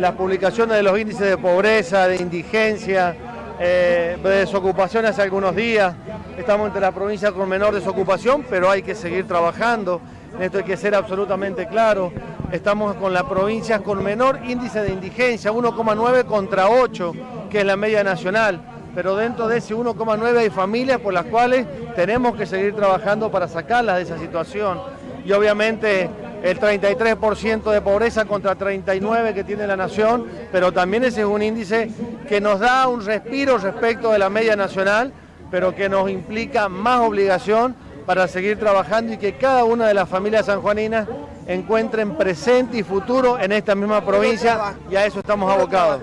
Las publicaciones de los índices de pobreza, de indigencia, eh, de desocupación hace algunos días. Estamos entre la provincia con menor desocupación, pero hay que seguir trabajando. En esto hay que ser absolutamente claro. Estamos con las provincias con menor índice de indigencia, 1,9 contra 8, que es la media nacional. Pero dentro de ese 1,9 hay familias por las cuales tenemos que seguir trabajando para sacarlas de esa situación. Y obviamente el 33% de pobreza contra 39% que tiene la nación, pero también ese es un índice que nos da un respiro respecto de la media nacional, pero que nos implica más obligación para seguir trabajando y que cada una de las familias sanjuaninas encuentren presente y futuro en esta misma provincia y a eso estamos abocados.